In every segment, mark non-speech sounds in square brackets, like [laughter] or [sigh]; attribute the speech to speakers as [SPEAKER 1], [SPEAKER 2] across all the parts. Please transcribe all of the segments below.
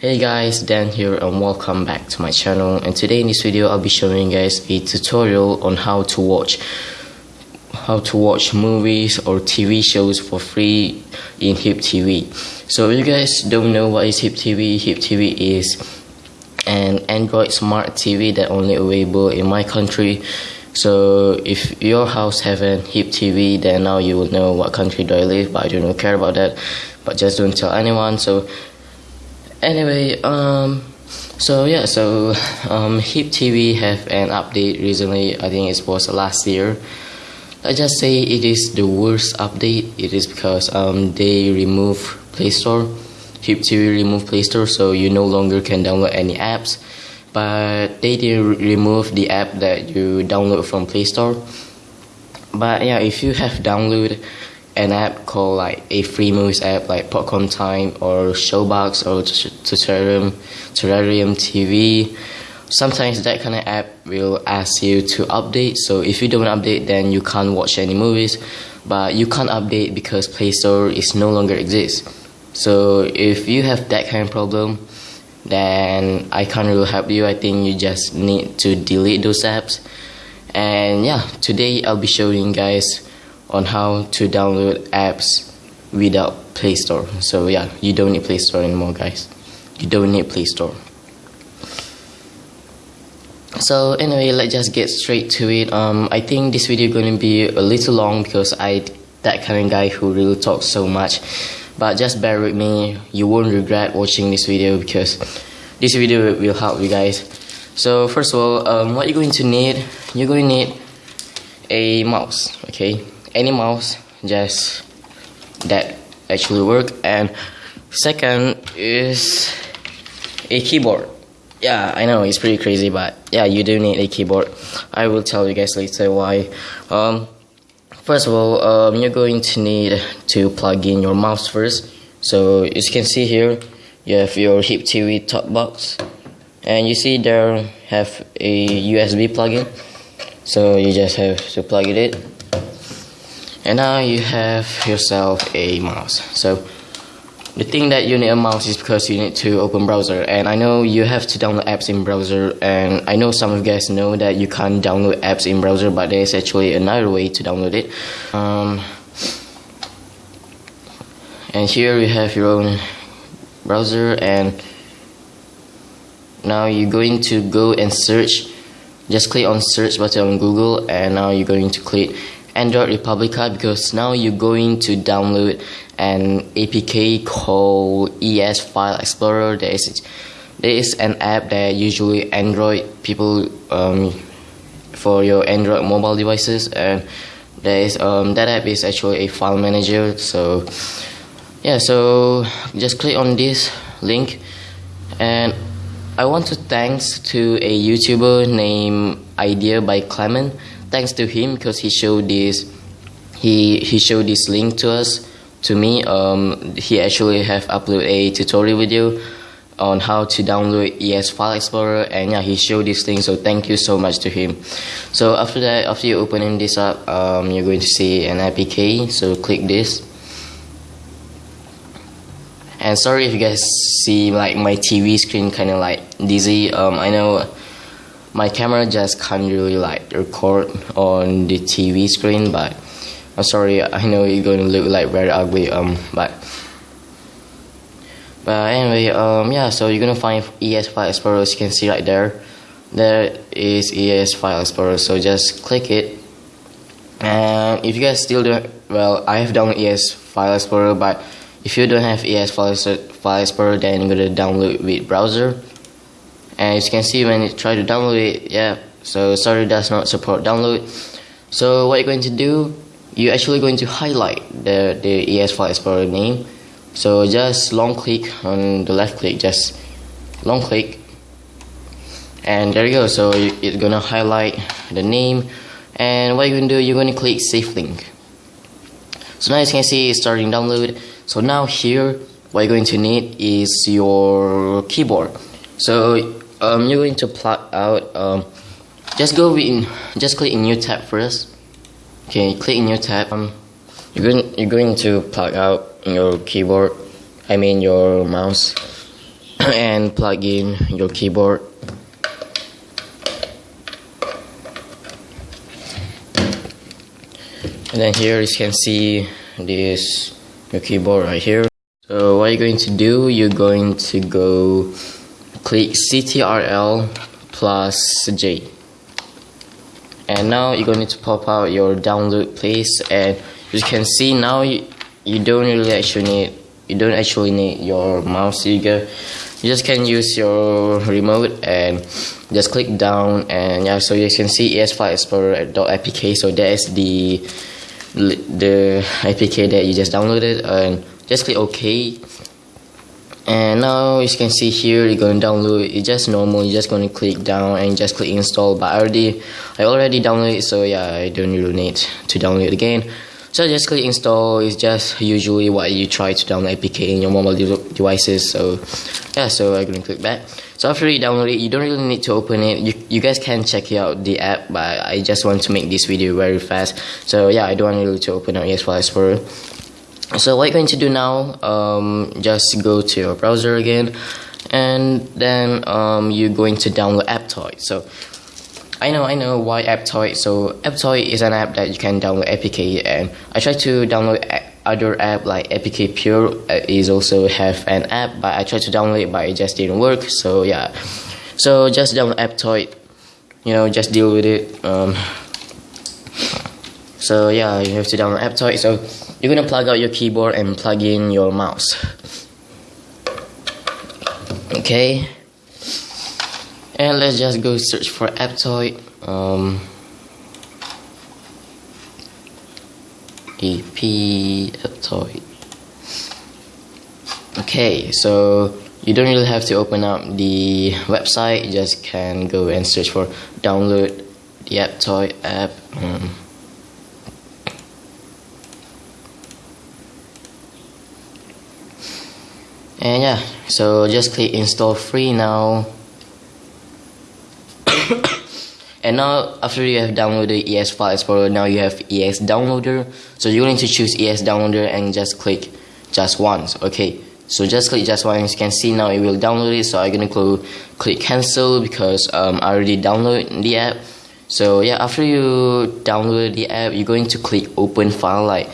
[SPEAKER 1] Hey guys, Dan here and welcome back to my channel and today in this video I'll be showing you guys a tutorial on how to watch how to watch movies or TV shows for free in Hypp TV. So if you guys don't know what is Hypp TV, Hypp TV is an Android smart TV that only available in my country. So if your house have an Hypp TV then now you will know what country do I live but I don't care about that but just don't tell anyone so anyway um so yeah so um hypp tv have an update recently. I think it was last year. I just say it is the worst update. It is because um they remove play store. Hypp tv remove play store so you no longer can download any apps. But they did remove the app that you download from play store. But yeah if you have downloaded an app called like a free movies app like Popcorn Time or Showbox or Terrarium, Terrarium TV. Sometimes that kind of app will ask you to update. So if you don't update, then you can't watch any movies. But you can't update because Play Store is no longer exists. So if you have that kind of problem, then I can't really help you. I think you just need to delete those apps. And yeah, today I'll be showing you guys on how to download apps without Play Store. So yeah, you don't need Play Store anymore, guys. You don't need Play Store. So anyway, let's just get straight to it. Um, I think this video going to be a little long because I that kind of guy who really talks so much. But just bear with me. You won't regret watching this video because this video will help you guys. So first of all, um, what you're going to need, you're going to need a mouse. Okay, any mouse just that actually work. And second is a keyboard. Yeah i know it's pretty crazy but yeah you do need a keyboard. I will tell you guys later why. Um first of all um, you're going to need to plug in your mouse first. So as you can see here you have your hypp tv top box and you see there have a usb plug-in. So you just have to plug it in and now you have yourself a mouse. So the thing that you need a mouse is because you need to open browser. And I know you have to download apps in browser. And I know some of you guys know that you can't download apps in browser but there's actually another way to download it. Um, and here you have your own browser. And now you're going to go and search. Just click on search button on Google. And now you're going to click Android Republica because now you're going to download an APK called ES File Explorer. There is there is an app that usually Android people um, for your Android mobile devices and there is um, that app is actually a file manager. So yeah, so just click on this link and I want to thanks to a YouTuber named Idea by Clement thanks to him because he showed this he he showed this link to us to me. Um, he actually have uploaded a tutorial video on how to download ES File Explorer and yeah he showed this thing so thank you so much to him. So after that after you opening this up um, you're going to see an APK so click this. And sorry if you guys see like my TV screen kind of like dizzy. Um, I know my camera just can't really like record on the TV screen but I'm sorry I know going to look like very ugly um but but anyway um yeah so you're gonna find ES File Explorer as you can see right there. There is ES File Explorer so just click it. And if you guys still don't well I have downloaded ES File Explorer but if you don't have ES File, File Explorer then you're gonna download with browser and as you can see when you try to download it yeah so sorry does not support download. So what you're going to do you're actually going to highlight the the ES file explorer name. So just long click on the left click just long click. And there you go so it's gonna highlight the name. And what you're gonna do you're gonna click save link. So now as you can see it's starting download. So now here what you're going to need is your keyboard. So um, you're going to plug out um, just go in just click in new tab first. Okay click in new tab. Um, you're going you're going to plug out your keyboard I mean your mouse [coughs] and plug in your keyboard. And then here you can see this your keyboard right here. So what you're going to do you're going to go click ctrl plus j. And now you're going to pop out your download place and you can see now you, you don't really actually need you don't actually need your mouse trigger you just can use your remote and just click down and yeah so you can see es file explorer.apk so that is the the apk that you just downloaded and just click ok and now as you can see here you're going to download it's just normal you're just going to click down and just click install but I already I already downloaded it so yeah I don't really need to download it again. So just click install it's just usually what you try to download APK in your mobile de devices so yeah so I'm gonna click back. So after you download it you don't really need to open it you, you guys can check out the app but I just want to make this video very fast. So yeah I don't want really to open up ES File Explorer so what you're going to do now um, just go to your browser again and then um, you're going to download Aptoide. So I know I know why Aptoide. So Aptoide is an app that you can download APK and I tried to download other app like APK Pure. Is also have an app but I tried to download it but it just didn't work. So yeah. So just download Aptoide. You know just deal with it. Um, so yeah you have to download Aptoide. So you're gonna plug out your keyboard and plug in your mouse. Okay. And let's just go search for Aptoide um, EP Aptoide okay so you don't really have to open up the website. You just can go and search for download the Aptoide app um, and yeah so just click install free now. [coughs] And now after you have downloaded ES File Explorer now you have ES Downloader. So you're going to choose ES Downloader and just click just once okay? So just click just once. You can see now it will download it. So I'm gonna go click cancel because um, I already downloaded the app. So yeah after you download the app you're going to click open file like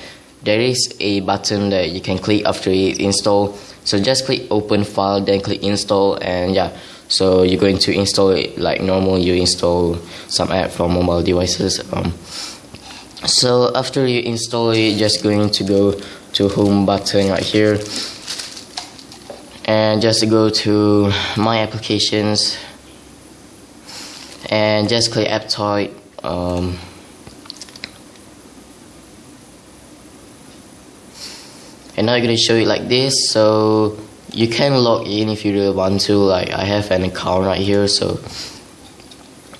[SPEAKER 1] there is a button that you can click after it install. So just click open file then click install and yeah. So you're going to install it like normal. You install some app from mobile devices um, so after you install it just going to go to home button right here. And just go to my applications. And just click Aptoide um, and now I'm gonna show you like this so you can log in if you really want to like I have an account right here so.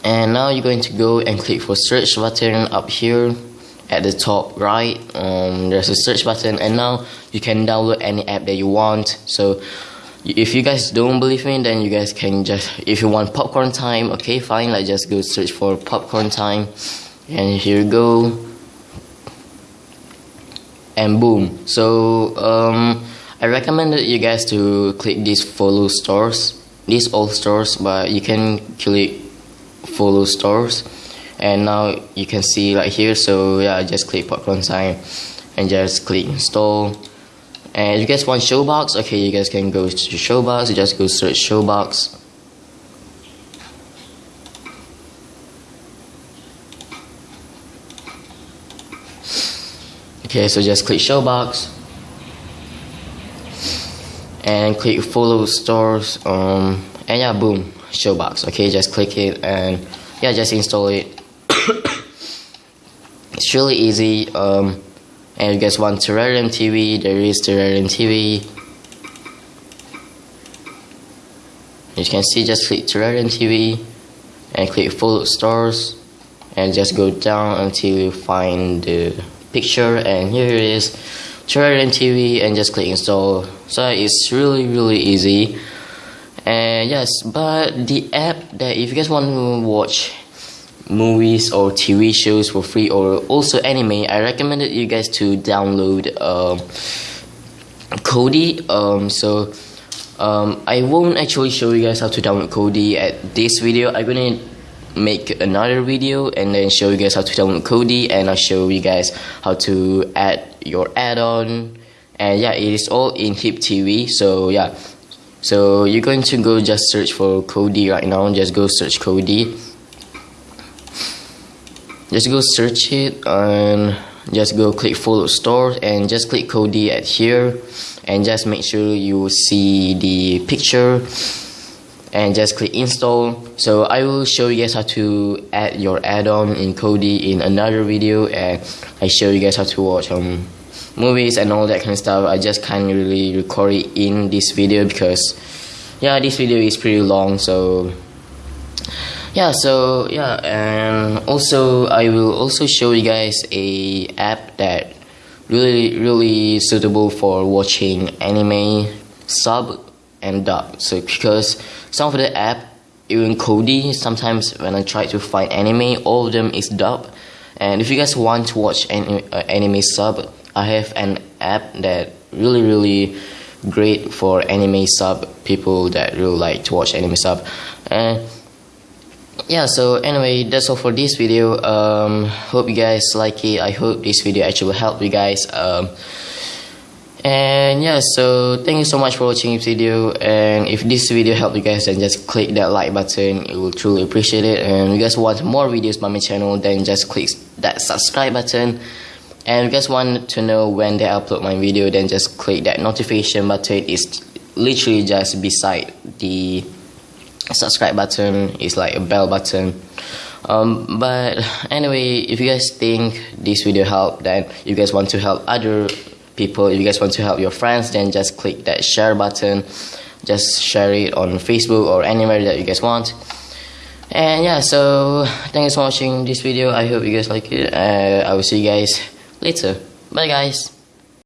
[SPEAKER 1] And now you're going to go and click for search button up here at the top right. Um, there's a search button and now you can download any app that you want. So if you guys don't believe me then you guys can just if you want popcorn time okay fine like just go search for popcorn time. And here you go and boom. So um, I recommended you guys to click these follow stores these all stores but you can click follow stores. And now you can see right here so yeah just click popcorn time and just click install. And if you guys want showbox okay you guys can go to showbox just go search showbox okay so just click showbox and click follow stores um and yeah boom showbox okay just click it and yeah just install it. [coughs] It's really easy um and you guys want Terrarium TV there is Terrarium TV you can see just click Terrarium TV and click follow stores and just go down until you find the picture and here it is Terrarium TV and just click install. So it's really really easy. And yes but the app that if you guys want to watch movies or TV shows for free or also anime I recommended you guys to download um, Kodi. Um, so um, I won't actually show you guys how to download Kodi at this video. I'm gonna make another video and then show you guys how to download Kodi and I'll show you guys how to add your add-on. And yeah it is all in Hypp TV so yeah. So you're going to go just search for Kodi right now. Just go search Kodi. Just go search it and just go click follow store and just click Kodi at here. And just make sure you see the picture and just click install. So I will show you guys how to add your add-on in Kodi in another video and I show you guys how to watch um, movies and all that kind of stuff. I just can't really record it in this video because yeah this video is pretty long so yeah so yeah and also I will also show you guys a app that really really suitable for watching anime sub and dub. So because some of the app even Kodi sometimes when I try to find anime all of them is dub and if you guys want to watch any uh, anime sub I have an app that really really great for anime sub people that really like to watch anime sub. And yeah so anyway that's all for this video. Um, hope you guys like it. I hope this video actually will help you guys. Um, and yeah so thank you so much for watching this video. And if this video helped you guys then just click that like button. It will truly appreciate it. And if you guys want more videos by my channel then just click that subscribe button. And if you guys want to know when they upload my video then just click that notification button. It's literally just beside the subscribe button. It's like a bell button. Um, but anyway if you guys think this video helped then you guys want to help other people. If you guys want to help your friends then just click that share button. Just share it on facebook or anywhere that you guys want. And yeah so thanks for watching this video. I hope you guys like it uh, i will see you guys later. Bye guys